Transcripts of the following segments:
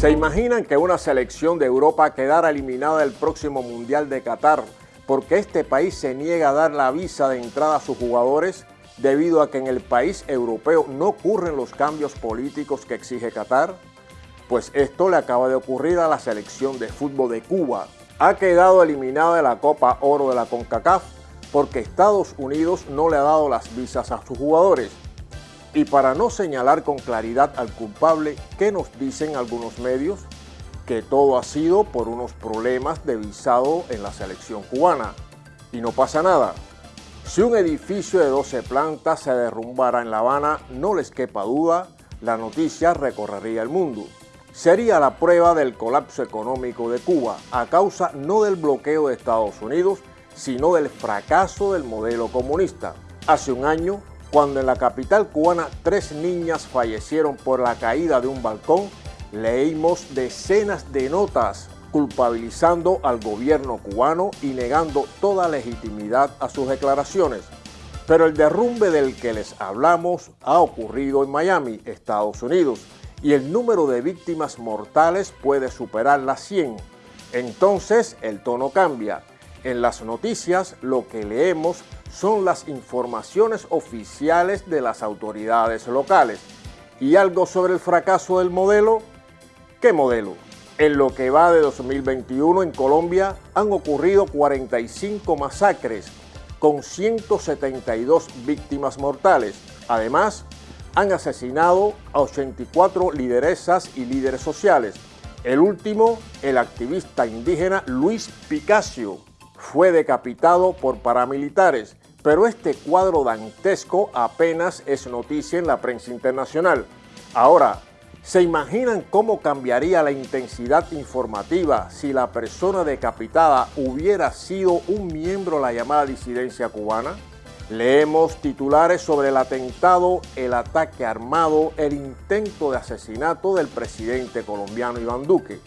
¿Se imaginan que una selección de Europa quedara eliminada del próximo Mundial de Qatar porque este país se niega a dar la visa de entrada a sus jugadores debido a que en el país europeo no ocurren los cambios políticos que exige Qatar? Pues esto le acaba de ocurrir a la selección de fútbol de Cuba. Ha quedado eliminada de la Copa Oro de la CONCACAF porque Estados Unidos no le ha dado las visas a sus jugadores. Y para no señalar con claridad al culpable, ¿qué nos dicen algunos medios? Que todo ha sido por unos problemas de visado en la selección cubana. Y no pasa nada. Si un edificio de 12 plantas se derrumbara en La Habana, no les quepa duda, la noticia recorrería el mundo. Sería la prueba del colapso económico de Cuba a causa no del bloqueo de Estados Unidos, sino del fracaso del modelo comunista. Hace un año, cuando en la capital cubana tres niñas fallecieron por la caída de un balcón, leímos decenas de notas culpabilizando al gobierno cubano y negando toda legitimidad a sus declaraciones. Pero el derrumbe del que les hablamos ha ocurrido en Miami, Estados Unidos, y el número de víctimas mortales puede superar las 100. Entonces el tono cambia. En las noticias lo que leemos son las informaciones oficiales de las autoridades locales. ¿Y algo sobre el fracaso del modelo? ¿Qué modelo? En lo que va de 2021 en Colombia han ocurrido 45 masacres con 172 víctimas mortales. Además, han asesinado a 84 lideresas y líderes sociales. El último, el activista indígena Luis Picasso, fue decapitado por paramilitares, pero este cuadro dantesco apenas es noticia en la prensa internacional. Ahora, ¿se imaginan cómo cambiaría la intensidad informativa si la persona decapitada hubiera sido un miembro de la llamada disidencia cubana? Leemos titulares sobre el atentado, el ataque armado, el intento de asesinato del presidente colombiano Iván Duque.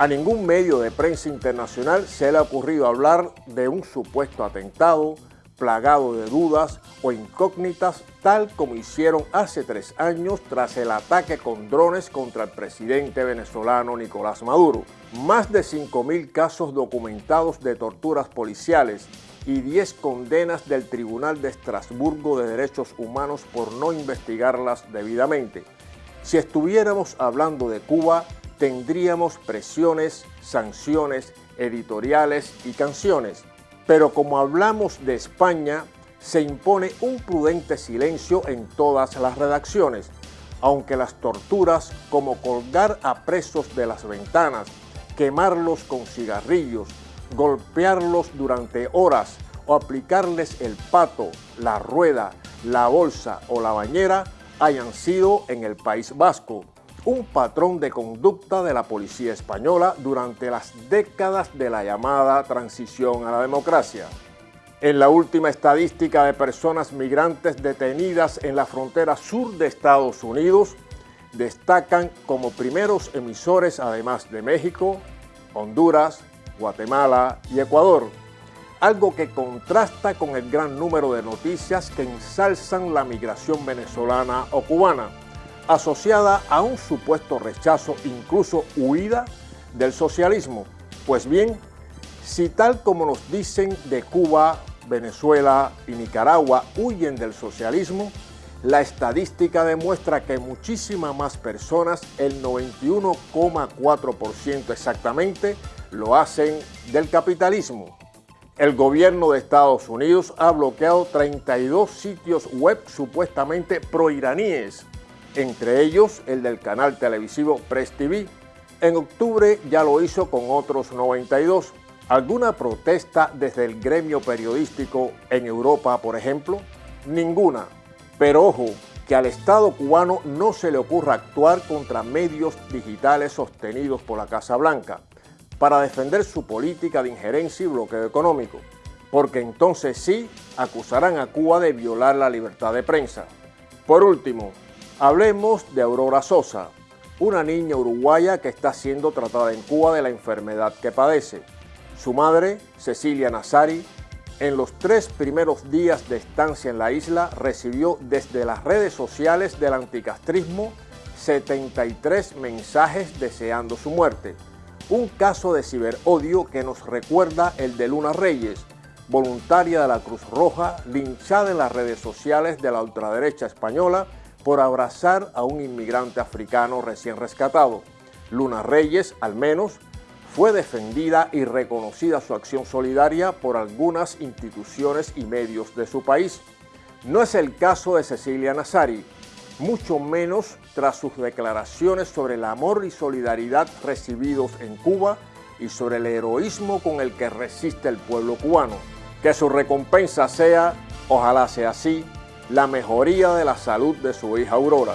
A ningún medio de prensa internacional se le ha ocurrido hablar de un supuesto atentado, plagado de dudas o incógnitas, tal como hicieron hace tres años tras el ataque con drones contra el presidente venezolano Nicolás Maduro. Más de 5.000 casos documentados de torturas policiales y 10 condenas del Tribunal de Estrasburgo de Derechos Humanos por no investigarlas debidamente. Si estuviéramos hablando de Cuba, tendríamos presiones, sanciones, editoriales y canciones. Pero como hablamos de España, se impone un prudente silencio en todas las redacciones, aunque las torturas como colgar a presos de las ventanas, quemarlos con cigarrillos, golpearlos durante horas o aplicarles el pato, la rueda, la bolsa o la bañera hayan sido en el País Vasco un patrón de conducta de la policía española durante las décadas de la llamada transición a la democracia. En la última estadística de personas migrantes detenidas en la frontera sur de Estados Unidos, destacan como primeros emisores además de México, Honduras, Guatemala y Ecuador, algo que contrasta con el gran número de noticias que ensalzan la migración venezolana o cubana, asociada a un supuesto rechazo, incluso huida del socialismo. Pues bien, si tal como nos dicen de Cuba, Venezuela y Nicaragua huyen del socialismo, la estadística demuestra que muchísimas más personas, el 91,4% exactamente, lo hacen del capitalismo. El gobierno de Estados Unidos ha bloqueado 32 sitios web supuestamente proiraníes entre ellos el del canal televisivo Press TV. En octubre ya lo hizo con otros 92. ¿Alguna protesta desde el gremio periodístico en Europa, por ejemplo? Ninguna. Pero ojo, que al Estado cubano no se le ocurra actuar contra medios digitales sostenidos por la Casa Blanca para defender su política de injerencia y bloqueo económico, porque entonces sí acusarán a Cuba de violar la libertad de prensa. Por último, Hablemos de Aurora Sosa, una niña uruguaya que está siendo tratada en Cuba de la enfermedad que padece. Su madre, Cecilia Nazari, en los tres primeros días de estancia en la isla recibió desde las redes sociales del anticastrismo 73 mensajes deseando su muerte. Un caso de ciberodio que nos recuerda el de Luna Reyes, voluntaria de la Cruz Roja, linchada en las redes sociales de la ultraderecha española por abrazar a un inmigrante africano recién rescatado. Luna Reyes, al menos, fue defendida y reconocida su acción solidaria por algunas instituciones y medios de su país. No es el caso de Cecilia Nazari, mucho menos tras sus declaraciones sobre el amor y solidaridad recibidos en Cuba y sobre el heroísmo con el que resiste el pueblo cubano. Que su recompensa sea, ojalá sea así, la mejoría de la salud de su hija Aurora.